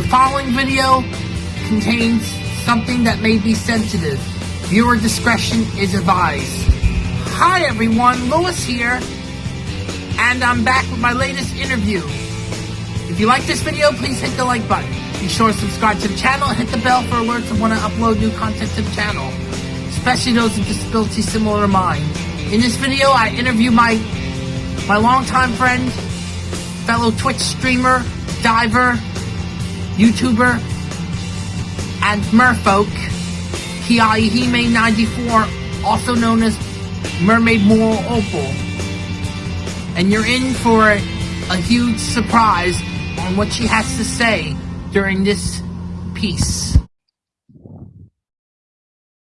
The following video contains something that may be sensitive. Viewer discretion is advised. Hi everyone, Lewis here, and I'm back with my latest interview. If you like this video, please hit the like button. Be sure to subscribe to the channel and hit the bell for alerts when I upload new content to the channel, especially those with disabilities similar to mine. In this video, I interview my my longtime friend, fellow Twitch streamer, diver, YouTuber, and merfolk, Kiaihime94, also known as Mermaid Moral Opal. And you're in for a, huge surprise on what she has to say during this piece.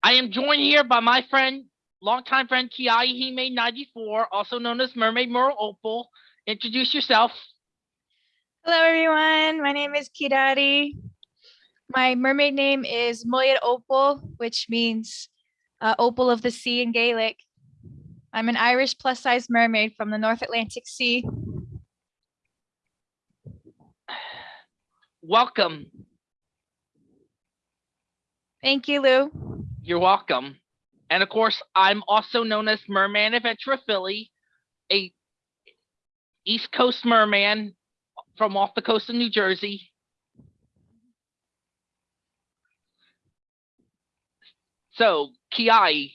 I am joined here by my friend, longtime friend Kiaihime94, also known as Mermaid Moral Opal. Introduce yourself. Hello, everyone. My name is Kirari. My mermaid name is Moyed Opal, which means uh, opal of the sea in Gaelic. I'm an Irish plus size mermaid from the North Atlantic Sea. Welcome. Thank you, Lou. You're welcome. And of course, I'm also known as Merman Adventure Philly, a East Coast merman from off the coast of New Jersey. So, Kiai,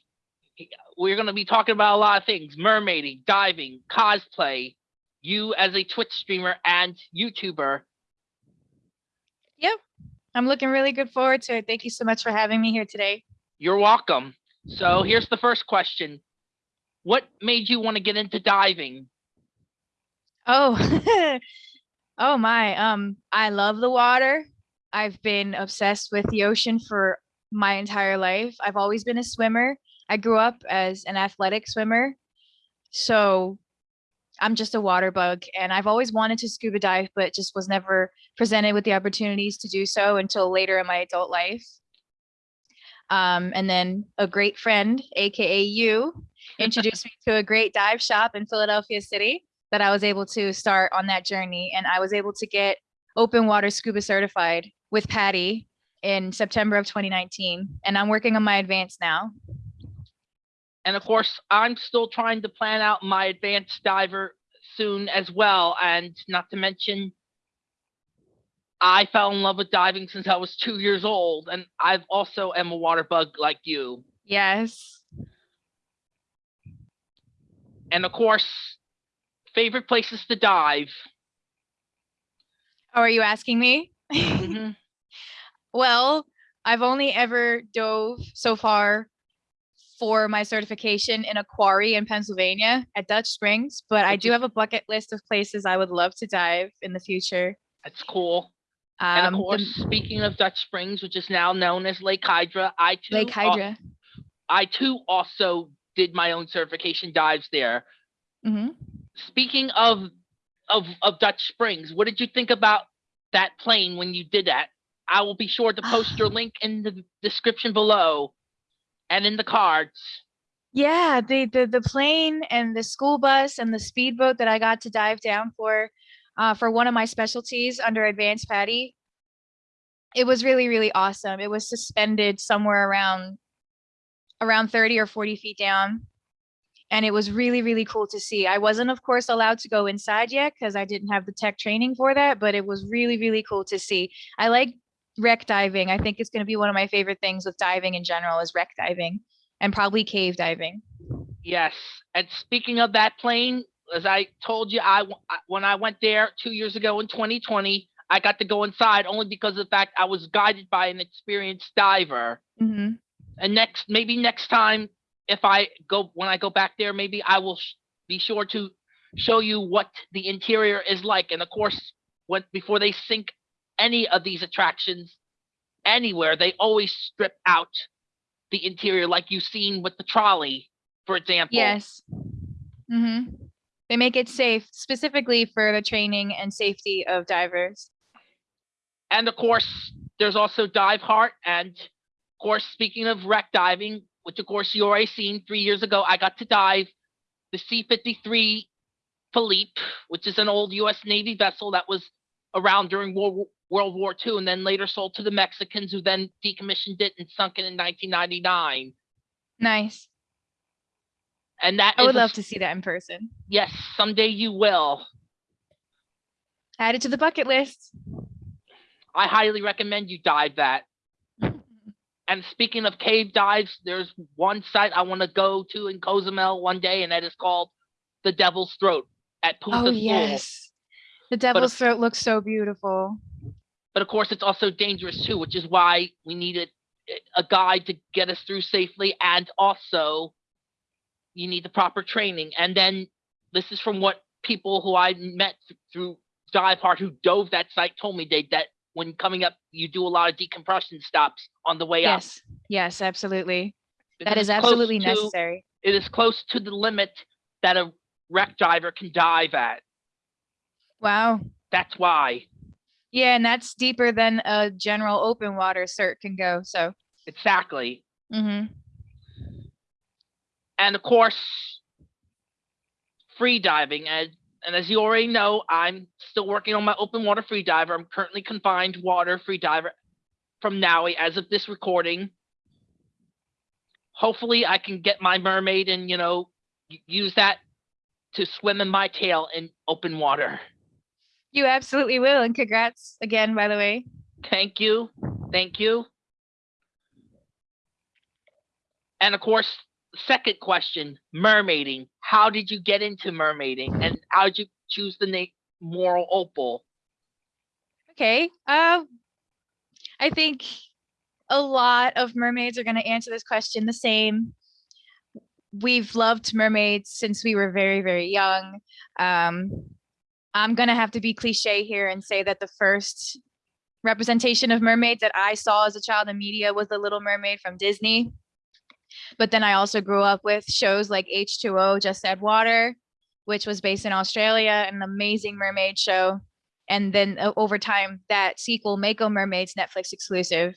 we're going to be talking about a lot of things mermaiding, diving, cosplay, you as a Twitch streamer and YouTuber. Yep. I'm looking really good forward to it. Thank you so much for having me here today. You're welcome. So, here's the first question What made you want to get into diving? Oh, oh my. Um, I love the water. I've been obsessed with the ocean for my entire life. I've always been a swimmer. I grew up as an athletic swimmer. So I'm just a water bug and I've always wanted to scuba dive, but just was never presented with the opportunities to do so until later in my adult life. Um, and then a great friend, AKA you, introduced me to a great dive shop in Philadelphia City that I was able to start on that journey. And I was able to get open water scuba certified with PADI in September of 2019. And I'm working on my advanced now. And of course, I'm still trying to plan out my advanced diver soon as well. And not to mention, I fell in love with diving since I was two years old. And I've also am a water bug like you. Yes. And of course, favorite places to dive. Oh, are you asking me? Mhm. Well, I've only ever dove so far for my certification in a quarry in Pennsylvania at Dutch Springs, but I do have a bucket list of places I would love to dive in the future. That's cool. And Um, of the course, speaking of Dutch Springs, which is now known as Lake Hydra, I too, Lake Hydra. I too also did my own certification dives there. hmm Speaking of of of Dutch Springs, what did you think about that plane when you did that? I will be sure to post your link in the description below and in the cards. Yeah, the, the the plane and the school bus and the speedboat that I got to dive down for, uh, for one of my specialties under Advanced PADI. It was really really awesome. It was suspended somewhere around, around thirty or forty feet down, and it was really really cool to see. I wasn't of course allowed to go inside yet because I didn't have the tech training for that, but it was really really cool to see. I like wreck diving. I think it's going to be one of my favorite things with diving in general is wreck diving and probably cave diving. Yes. And speaking of that plane, as I told you, I when I went there two years ago in 2020, I got to go inside only because of the fact I was guided by an experienced diver. hmm And next, maybe next time, if I go when I go back there, maybe I will sh- be sure to show you what the interior is like. And of course, when before they sink any of these attractions anywhere, they always strip out the interior, like you've seen with the trolley, for example. Yes. Mm-hmm. They make it safe specifically for the training and safety of divers. and of course there's also dive heart and of course speaking of wreck diving which of course you already seen three years ago i got to dive the c-53 Felipe which is an old u.s navy vessel that was around during world War- II and then later sold to the Mexicans who then decommissioned it and sunk it in 1999. Nice. And that I would love to see that in person. Yes, someday you will. Add it to the bucket list. I highly recommend you dive that. And speaking of cave dives, there's one site I want to go to in Cozumel one day, and that is called the Devil's Throat at Punta Oh yes. The devil's throat looks so beautiful. But of course, it's also dangerous too, which is why we needed a guide to get us through safely, and also you need the proper training. And then this is from what people who I met through Dive Heart who dove that site told me they that when coming up, you do a lot of decompression stops on the way up. Yes. Yes, absolutely. That is absolutely to- necessary. It is close to the limit that a wreck diver can dive at. Wow. That's why. Yeah, and that's deeper than a general open water cert can go. So, Exactly. Mm-hmm. and of course free diving and and as you already know i'm still working on my open water free diver i'm currently confined water free diver from Maui as of this recording hopefully i can get my mermaid and you know use that to swim in my tail in open water you absolutely will. And congrats again, by the way. thank you thank you and of course second question mermaiding how did you get into mermaiding and how did you choose the name moral opal Okay. Uh, I think a lot of mermaids are going to answer this question the same. We've loved mermaids since we were very, very young. Um, I'm going to have to be cliche here and say that the first representation of mermaids that I saw as a child in media was The Little Mermaid from Disney. But then I also grew up with shows like H2O, Just Add Water, which was based in Australia, an amazing mermaid show and then over time that sequel mako mermaids netflix exclusive.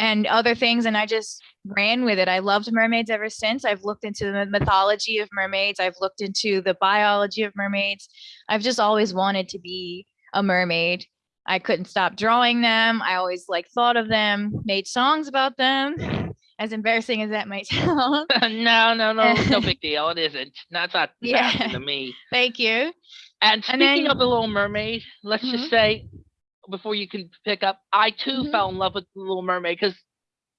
And other things and i just ran with it. I loved mermaids ever since. I've looked into the mythology of mermaids. I've looked into the biology of mermaids. I've just always wanted to be a mermaid. I couldn't stop drawing them. I always like thought of them made songs about them as embarrassing as that might sound. No no no no big deal it isn't. That's not Yeah. to me. Thank you. And And speaking then- of the little mermaid let's Mhm. just say before you can pick up i too Mhm. fell in love with the little mermaid because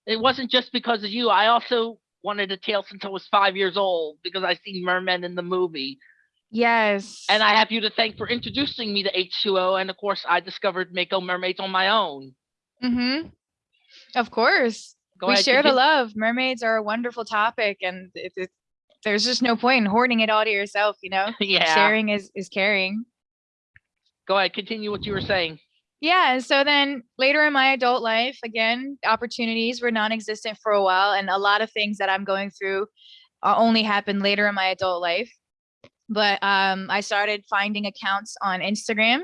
it wasn't just because of you i also wanted a tail since i was five years old because i seen mermen in the movie. Yes. And i have you to thank for introducing me to h2o and of course i discovered mako mermaids on my own. Mm-hmm. Of course Go we ahead, share the love. Mermaids are a wonderful topic, and it, it, there's just no point in hoarding it all to yourself. You know, yeah sharing is is caring. go ahead continue what you were saying Yeah. and So then later in my adult life, again, opportunities were non-existent for a while, and a lot of things that I'm going through uh, only happened later in my adult life. But um, I started finding accounts on Instagram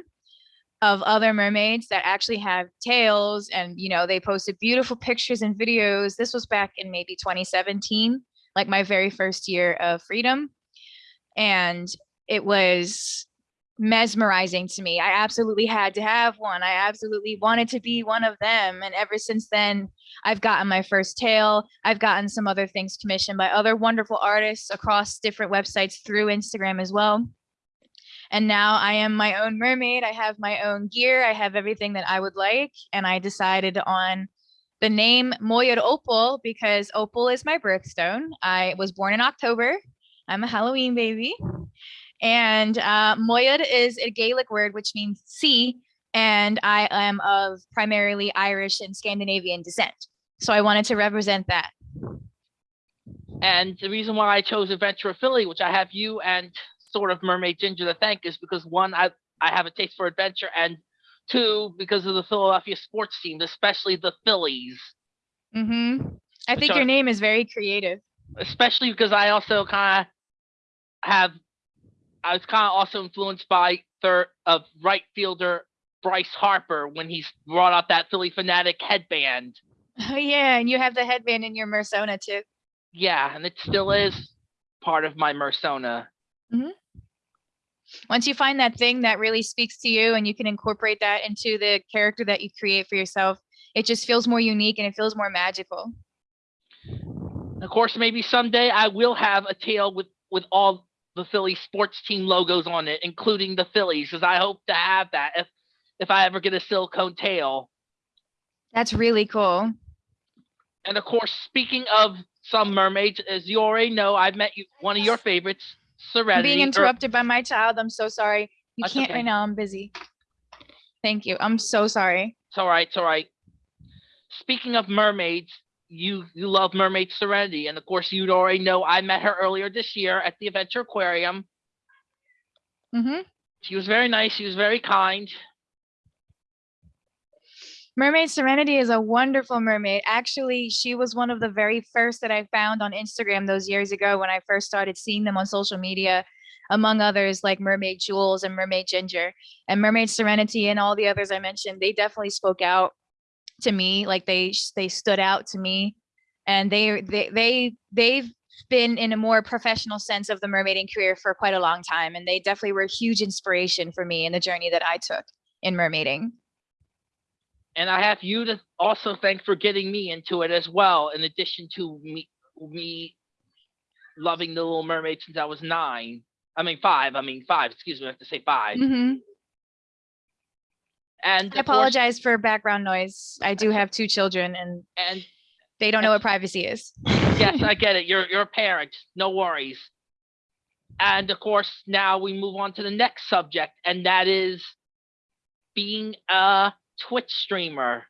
of other mermaids that actually have tails and you know they posted beautiful pictures and videos. This was back in maybe 2017 like my very first year of freedom. And it was mesmerizing to me. I absolutely had to have one. I absolutely wanted to be one of them. And ever since then i've gotten my first tail. I've gotten some other things commissioned by other wonderful artists across different websites through instagram as well and now I am my own mermaid. I have my own gear. I have everything that I would like. And I decided on the name Moyed Opal because Opal is my birthstone. I was born in October. I'm a Halloween baby. And uh, is a Gaelic word which means sea. And I am of primarily Irish and Scandinavian descent. So I wanted to represent that. And the reason why I chose Adventure Philly, which I have you and sort of Mermaid Ginger to thank, is because one, I, I have a taste for adventure, and two, because of the Philadelphia sports teams, especially the Phillies. hmm I think are- your name is very creative. Especially because I also kind of have, I was kind of also influenced by third of right fielder Bryce Harper when he brought out that Phillie Phanatic headband. Oh yeah, and you have the headband in your Mersona too. Yeah, and it still is part of my Mersona. Once you find that thing that really speaks to you and you can incorporate that into the character that you create for yourself, it just feels more unique and it feels more magical. Of course, maybe someday I will have a tail with with all the Philly sports team logos on it, including the Phillies, because I hope to have that if if I ever get a silicone tail. That's really cool. And of course, speaking of some mermaids, as you already know, I've met you one of your favorites, I'm being interrupted by my child. I'm so sorry. You That's can't okay. right now. I'm busy. Thank you. I'm so sorry. It's all right. It's all right. Speaking of mermaids, you you love Mermaid Serenity, and of course, you'd already know I met her earlier this year at the Adventure Aquarium. Mm -hmm. She was very nice. She was very kind. Mermaid Serenity is a wonderful mermaid. Actually, she was one of the very first that I found on Instagram those years ago when I first started seeing them on social media, among others like Mermaid Jules and Mermaid Ginger. And Mermaid Serenity and all the others I mentioned, they definitely spoke out to me, like they they stood out to me. And they they they they've been in a more professional sense of the mermaiding career for quite a long time and they definitely were a huge inspiration for me in the journey that I took in mermaiding. And I have you to also thank for getting me into it as well, in addition to me me loving the Little Mermaid since I was nine. I mean five. I mean five. Excuse me. I have to say 5 Mhm. And I apologize for background noise. I do have two children and And they don't know what privacy is. yes, I get it. You're you're a parent. No worries. And of course, now we move on to the next subject, and that is being a Twitch streamer.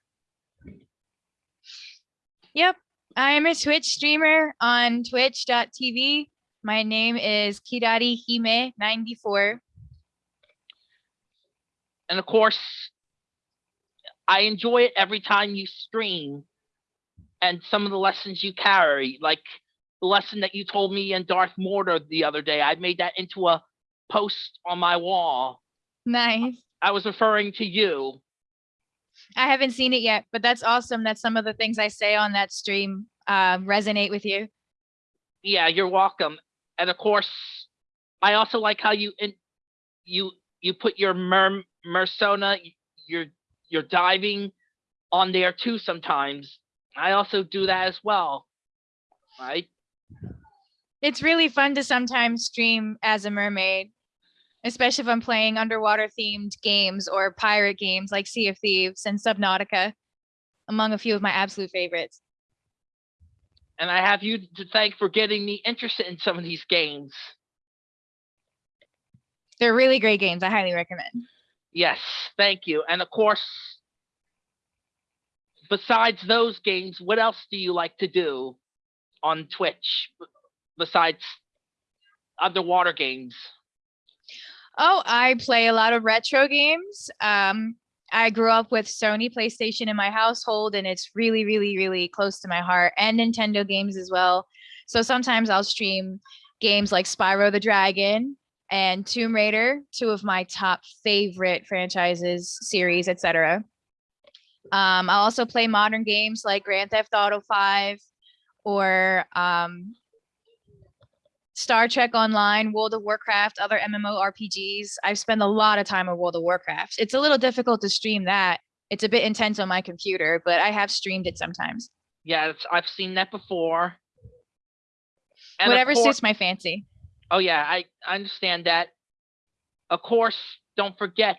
Yep. I'm a Twitch streamer on twitch.tv. My name is Kirari Hime 94. And of course, I enjoy it every time you stream and some of the lessons you carry, like the lesson that you told me in Darth Mortar the other day. I made that into a post on my wall. Nice. I was referring to you. I haven't seen it yet, but that's awesome that some of the things I say on that stream um, resonate with you. Yeah, you're welcome. And of course, I also like how you in, you you put your mer mersona, your your diving on there too sometimes. I also do that as well. Right? It's really fun to sometimes stream as a mermaid, especially if I'm playing underwater themed games or pirate games like Sea of Thieves and Subnautica, among a few of my absolute favorites. And I have you to thank for getting me interested in some of these games. They're really great games. I highly recommend. Yes, thank you. And of course, besides those games, what else do you like to do on Twitch besides underwater games? Oh, I play a lot of retro games. Um, I grew up with Sony PlayStation in my household, and it's really, really, really close to my heart, and Nintendo games as well. So sometimes I'll stream games like Spyro the Dragon and Tomb Raider, two of my top favorite franchises, series, etc. Um, I'll also play modern games like Grand Theft Auto 5 or um, Star Trek Online, World of Warcraft, other MMORPGs. I've spent a lot of time on World of Warcraft. It's a little difficult to stream that. It's a bit intense on my computer, but I have streamed it sometimes. Yeah, it's, I've seen that before. And Whatever cour- suits my fancy. Oh yeah, I, I understand that. Of course, don't forget.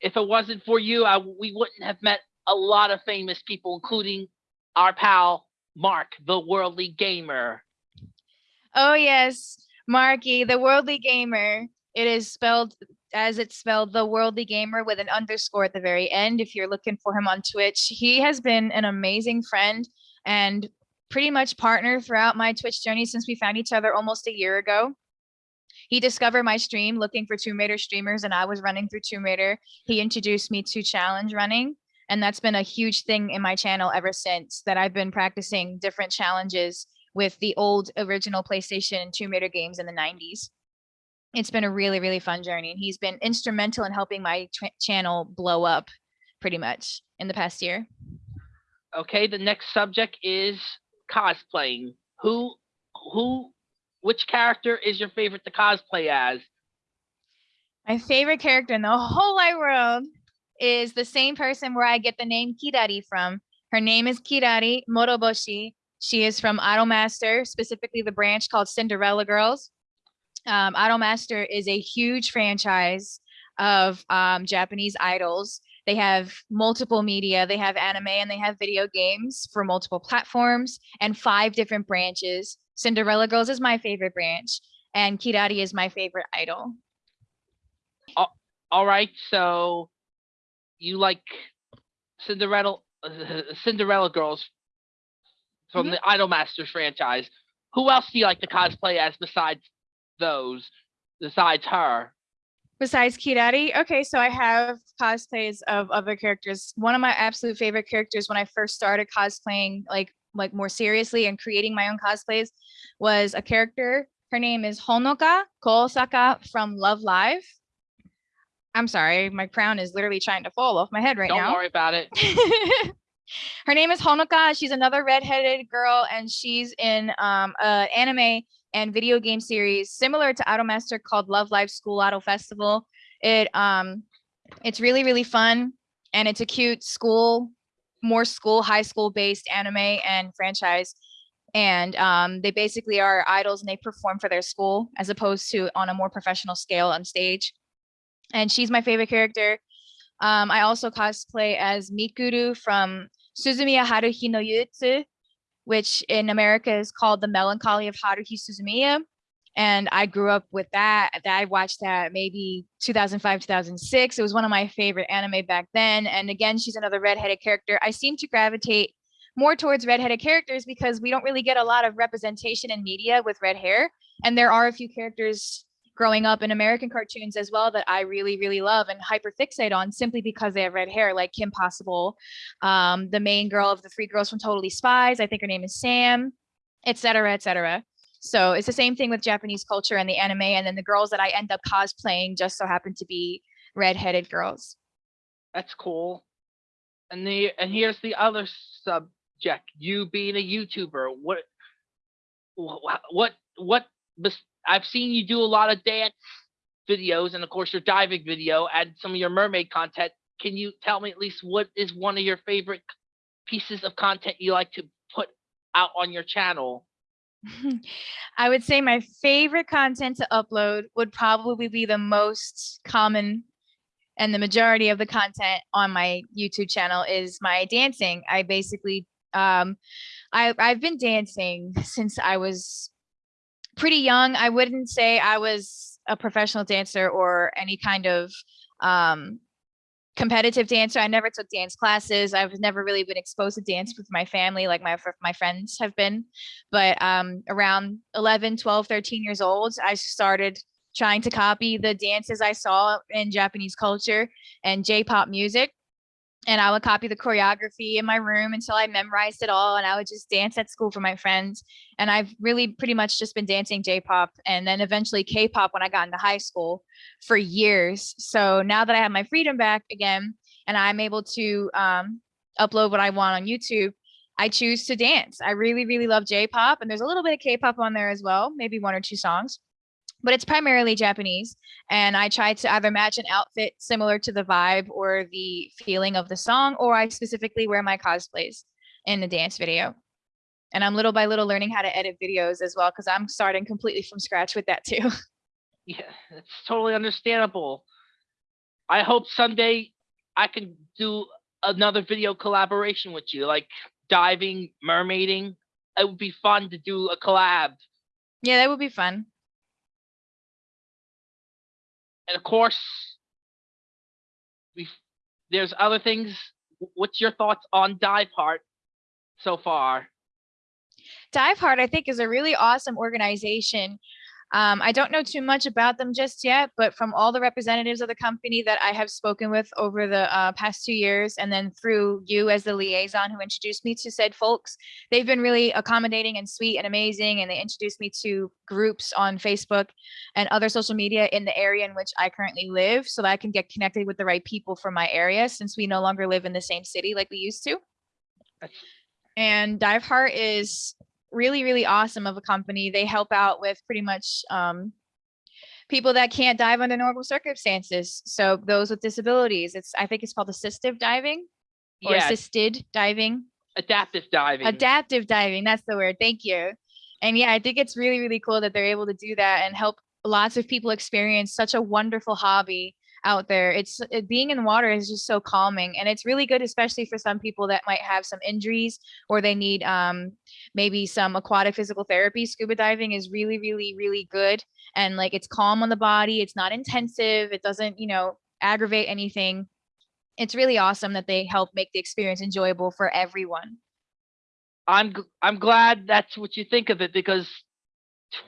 If it wasn't for you, I, we wouldn't have met a lot of famous people, including our pal Mark, the worldly gamer. Oh yes, Marky, the worldly gamer. It is spelled as it's spelled, the worldly gamer with an underscore at the very end. If you're looking for him on Twitch, he has been an amazing friend and pretty much partner throughout my Twitch journey since we found each other almost a year ago. He discovered my stream looking for Tomb Raider streamers, and I was running through Tomb Raider. He introduced me to challenge running, and that's been a huge thing in my channel ever since that I've been practicing different challenges with the old original PlayStation Tomb Raider games in the 90s. It's been a really, really fun journey. And he's been instrumental in helping my channel blow up pretty much in the past year. Okay, the next subject is cosplaying. Who, who, which character is your favorite to cosplay as? My favorite character in the whole wide world is the same person where I get the name Kirari from. Her name is Kirari Moroboshi. She is from Idolmaster, specifically the branch called Cinderella Girls. Um, Idolmaster is a huge franchise of um, Japanese idols. They have multiple media, they have anime and they have video games for multiple platforms and five different branches. Cinderella Girls is my favorite branch and Kirari is my favorite idol. All right, so you like Cinderella Cinderella girls from Mhm. the Idolmasters franchise. Who else do you like to cosplay as besides those? Besides her? Besides Kirari, okay, so I have cosplays of other characters. One of my absolute favorite characters when I first started cosplaying, like like more seriously and creating my own cosplays, was a character. Her name is Honoka Kosaka from Love Live. I'm sorry, my crown is literally trying to fall off my head right now. Don't worry about it. her name is Honoka. She's another redheaded girl, and she's in um a anime and video game series similar to Idolmaster called Love Live School Idol Festival. It um it's really really fun and it's a cute school, more school high school based anime and franchise. And um, they basically are idols and they perform for their school as opposed to on a more professional scale on stage. And she's my favorite character. Um, I also cosplay as Mikuru from Suzumiya Haruhi no Yutsu, which in America is called The Melancholy of Haruhi Suzumiya. And I grew up with that. that- I watched that maybe 2005, 2006. It was one of my favorite anime back then. And again, she's another redheaded character. I seem to gravitate more towards redheaded characters because we don't really get a lot of representation in media with red hair. And there are a few characters growing up in American cartoons as well that I really, really love and hyperfixate on simply because they have red hair, like Kim Possible, um, the main girl of the three girls from Totally Spies. I think her name is Sam, et cetera, et cetera. So it's the same thing with Japanese culture and the anime. And then the girls that I end up cosplaying just so happen to be redheaded girls. That's cool. And the and here's the other subject. You being a YouTuber, what wha- what what bes- I've seen you do a lot of dance videos and of course your diving video and some of your mermaid content. Can you tell me at least what is one of your favorite pieces of content you like to put out on your channel? I would say my favorite content to upload would probably be the most common and the majority of the content on my YouTube channel is my dancing. I basically um I I've been dancing since I was pretty young. I wouldn't say I was a professional dancer or any kind of um competitive dancer. I never took dance classes. I've never really been exposed to dance with my family like my my friends have been. But um around 11, 12, 13 years old, I started trying to copy the dances I saw in Japanese culture and J-pop music. And I would copy the choreography in my room until I memorized it all. And I would just dance at school for my friends. And I've really pretty much just been dancing J-pop and then eventually K-pop when I got into high school for years. So now that I have my freedom back again and I'm able to um, upload what I want on YouTube, I choose to dance. I really, really love J-pop and there's a little bit of K-pop on there as well, maybe one or two songs but it's primarily Japanese. And I try to either match an outfit similar to the vibe or the feeling of the song, or I specifically wear my cosplays in the dance video. And I'm little by little learning how to edit videos as well, because I'm starting completely from scratch with that too. Yeah, it's totally understandable. I hope someday I can do another video collaboration with you, like diving, mermaiding. It would be fun to do a collab. yeah, that would be fun. And of course, we there's other things. What's your thoughts on Dive Heart so far? Dive Heart, I think, is a really awesome organization. Um, I don't know too much about them just yet, but from all the representatives of the company that I have spoken with over the uh, past two years, and then through you as the liaison who introduced me to said folks, they've been really accommodating and sweet and amazing. And they introduced me to groups on Facebook and other social media in the area in which I currently live so that I can get connected with the right people for my area since we no longer live in the same city like we used to. And Dive Heart is really, really awesome of a company. They help out with pretty much um, people that can't dive under normal circumstances. So those with disabilities, it's I think it's called assistive diving or Yeah, assisted diving. adaptive diving. Adaptive diving, that's the word. Thank you. And yeah, I think it's really, really cool that they're able to do that and help lots of people experience such a wonderful hobby out there. It's it, being in water is just so calming and it's really good, especially for some people that might have some injuries or they need um, maybe some aquatic physical therapy. Scuba diving is really, really, really good. And like it's calm on the body. It's not intensive. It doesn't, you know, aggravate anything. It's really awesome that they help make the experience enjoyable for everyone. I'm I'm glad that's what you think of it because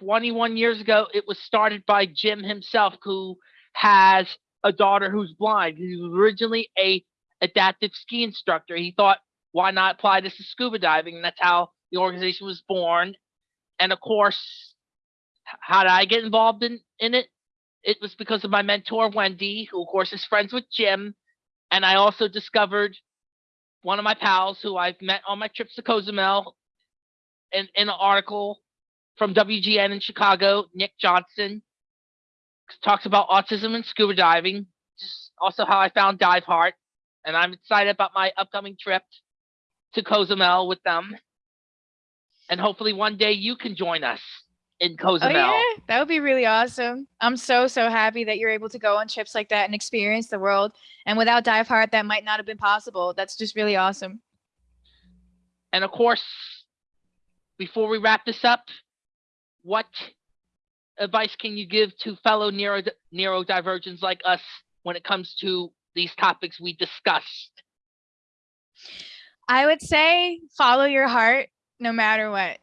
21 years ago it was started by Jim himself who has a daughter who's blind. He was originally a adaptive ski instructor. He thought why not apply this to scuba diving and that's how the organization was born. And of course how did I get involved in in it? It was because of my mentor Wendy, who of course is friends with Jim, and I also discovered one of my pals who I've met on my trips to Cozumel in, in an article from WGN in Chicago, Nick Johnson talks about autism and scuba diving. Just also how I found Dive Heart, and I'm excited about my upcoming trip to Cozumel with them. And hopefully one day you can join us in Cozumel. Oh yeah, that would be really awesome. I'm so so happy that you're able to go on trips like that and experience the world. And without Dive Heart, that might not have been possible. That's just really awesome. And of course, before we wrap this up, what advice can you give to fellow neuro neurodivergents like us when it comes to these topics we discussed? I would say follow your heart no matter what.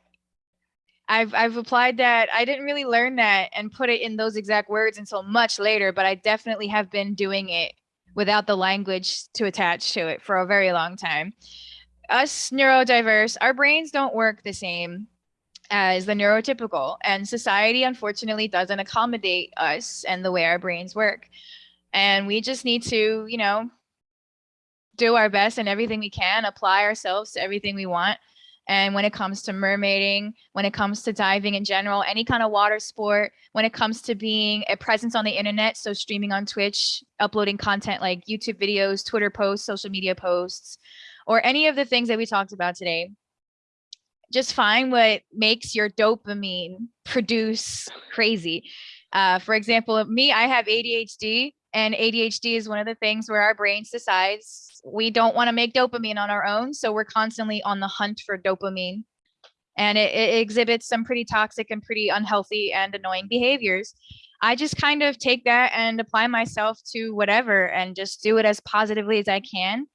I've I've applied that. I didn't really learn that and put it in those exact words until much later, but I definitely have been doing it without the language to attach to it for a very long time. Us neurodiverse, our brains don't work the same as the neurotypical, and society unfortunately doesn't accommodate us and the way our brains work. And we just need to, you know, do our best and everything we can, apply ourselves to everything we want. And when it comes to mermaiding, when it comes to diving in general, any kind of water sport, when it comes to being a presence on the internet, so streaming on Twitch, uploading content like YouTube videos, Twitter posts, social media posts, or any of the things that we talked about today, just find what makes your dopamine produce crazy. Uh, for example, me, I have ADHD, and ADHD is one of the things where our brains decides we don't want to make dopamine on our own. So we're constantly on the hunt for dopamine. And it, it exhibits some pretty toxic and pretty unhealthy and annoying behaviors. I just kind of take that and apply myself to whatever and just do it as positively as I can.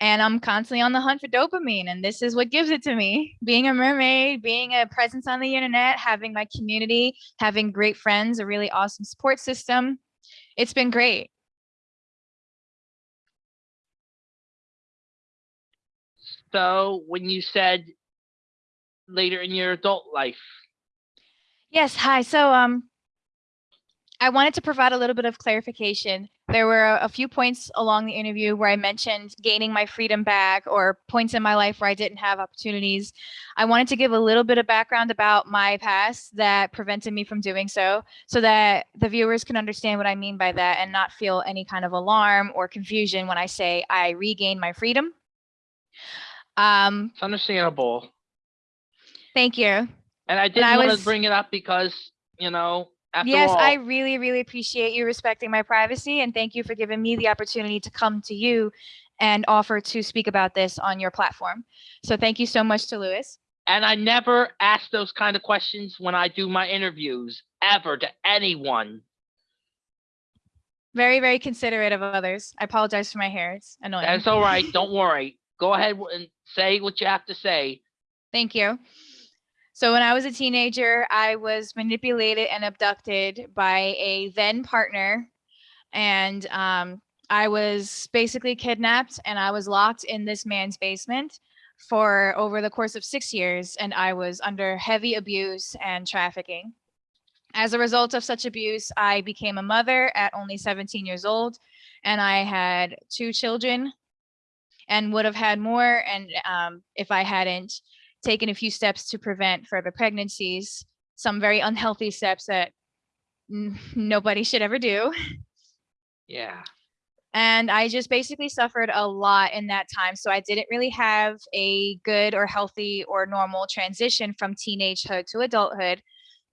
And I'm constantly on the hunt for dopamine. And this is what gives it to me. Being a mermaid, being a presence on the internet, having my community, having great friends, a really awesome support system. It's been great. So when you said later in your adult life, Yes, hi. So um I wanted to provide a little bit of clarification. There were a, few points along the interview where I mentioned gaining my freedom back or points in my life where I didn't have opportunities. I wanted to give a little bit of background about my past that prevented me from doing so so that the viewers can understand what I mean by that and not feel any kind of alarm or confusion when I say I regained my freedom. Um it's understandable. thank you. And I did I want to bring it up because, you know, after yes, all, I really, really appreciate you respecting my privacy and thank you for giving me the opportunity to come to you and offer to speak about this on your platform. So thank you so much to Lewis. and I never ask those kind of questions when I do my interviews ever to anyone. Very, very considerate of others. I apologize for my hair. It's annoying. That's all right. Don't worry. Go ahead and say what you have to say. Thank you. So when I was a teenager, I was manipulated and abducted by a then partner, and um, I was basically kidnapped, and I was locked in this man's basement for over the course of six years, and I was under heavy abuse and trafficking. As a result of such abuse, I became a mother at only 17 years old, and I had two children, and would have had more, and um, if I hadn't taken a few steps to prevent further pregnancies, some very unhealthy steps that nobody should ever do. Yeah. And I just basically suffered a lot in that time. So I didn't really have a good or healthy or normal transition from teenagehood to adulthood.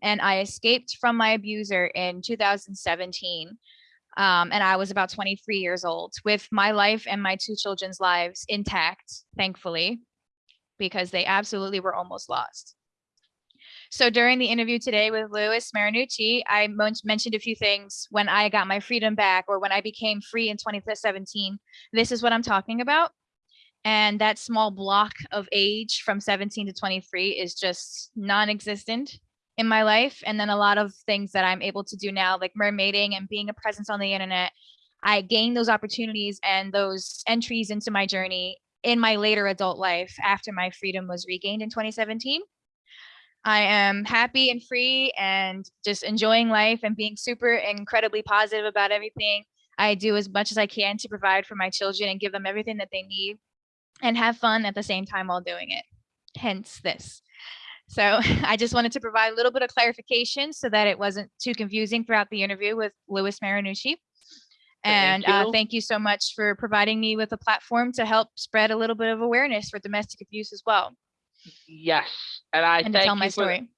And I escaped from my abuser in 2017. Um, and I was about 23 years old with my life and my two children's lives intact, thankfully, because they absolutely were almost lost. So during the interview today with Louis Marinucci, I mentioned a few things when I got my freedom back or when I became free in 2017. This is what I'm talking about. And that small block of age from 17 to 23 is just non-existent in my life. And then a lot of things that I'm able to do now, like mermaiding and being a presence on the internet, I gained those opportunities and those entries into my journey in my later adult life after my freedom was regained in 2017. I am happy and free and just enjoying life and being super incredibly positive about everything. I do as much as I can to provide for my children and give them everything that they need and have fun at the same time while doing it. Hence this. So I just wanted to provide a little bit of clarification so that it wasn't too confusing throughout the interview with Louis Marinucci. And Thank uh, you. thank you so much for providing me with a platform to help spread a little bit of awareness for domestic abuse as well Yes. And I and to thank tell my for- story.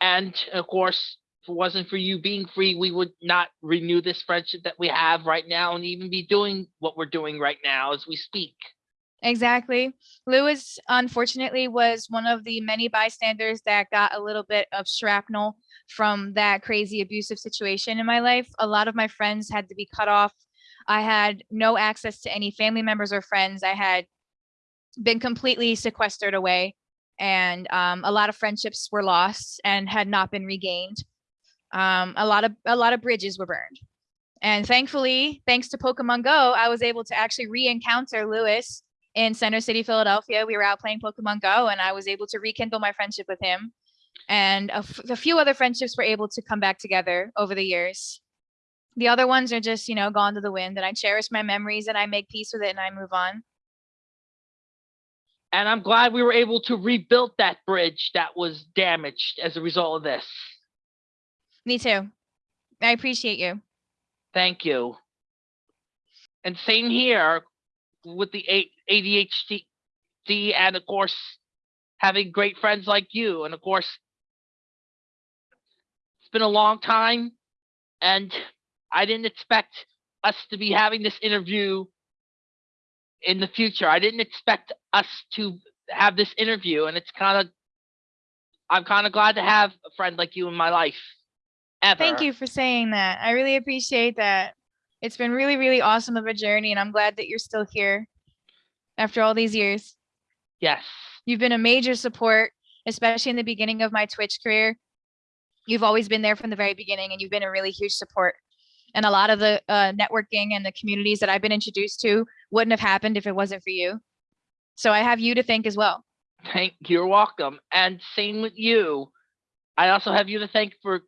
and of course, if it wasn't for you being free, we would not renew this friendship that we have right now and even be doing what we're doing right now as we speak. Exactly. Lewis, unfortunately, was one of the many bystanders that got a little bit of shrapnel from that crazy abusive situation in my life. A lot of my friends had to be cut off. I had no access to any family members or friends. I had been completely sequestered away, and um, a lot of friendships were lost and had not been regained. Um, a lot of a lot of bridges were burned. And thankfully, thanks to Pokemon Go, I was able to actually re-encounter Lewis in Center City, Philadelphia. We were out playing Pokemon Go, and I was able to rekindle my friendship with him. And a, f- a few other friendships were able to come back together over the years. The other ones are just, you know, gone to the wind, and I cherish my memories and I make peace with it and I move on. And I'm glad we were able to rebuild that bridge that was damaged as a result of this. Me too. I appreciate you. Thank you. And same here with the A- ADHD and of course having great friends like you. And of course, it's been a long time and I didn't expect us to be having this interview in the future. I didn't expect us to have this interview and it's kind of I'm kind of glad to have a friend like you in my life. Ever. Thank you for saying that. I really appreciate that. It's been really, really awesome of a journey, and I'm glad that you're still here after all these years. Yes. You've been a major support, especially in the beginning of my Twitch career. You've always been there from the very beginning, and you've been a really huge support. And a lot of the uh, networking and the communities that I've been introduced to wouldn't have happened if it wasn't for you. So I have you to thank as well. Thank you're welcome. And same with you. I also have you to thank for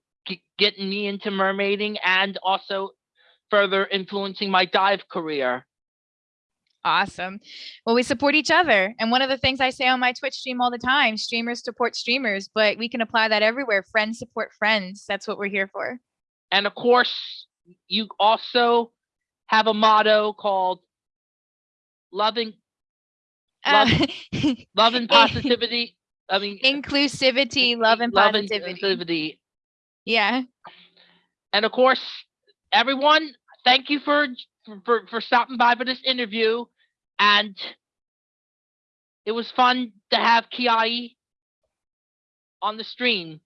getting me into mermaiding and also further influencing my dive career. Awesome. Well, we support each other. And one of the things I say on my Twitch stream all the time streamers support streamers, but we can apply that everywhere. Friends support friends. That's what we're here for. And of course, you also have a motto called loving Uh, love and positivity. I mean inclusivity, love, and love and positivity. Yeah. And of course, everyone, thank you for for for stopping by for this interview. And it was fun to have Kiai on the stream.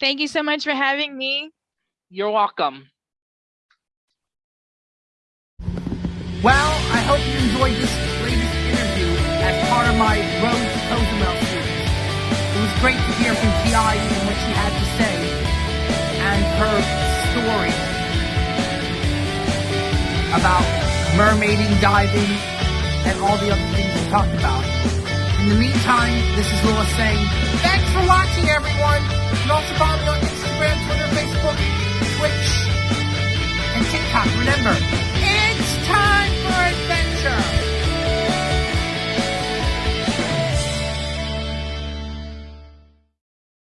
Thank you so much for having me. You're welcome. Well, I hope you enjoyed this latest interview as part of my Road to Cozumel series. It was great to hear from Kiai and what she had to say and her story about mermaiding, diving, and all the other things we talked about. In the meantime, this is Lewis saying, thanks for watching, everyone. You can also follow me on Instagram, Twitter, Facebook, Twitch, and TikTok. Remember, it's time for adventure.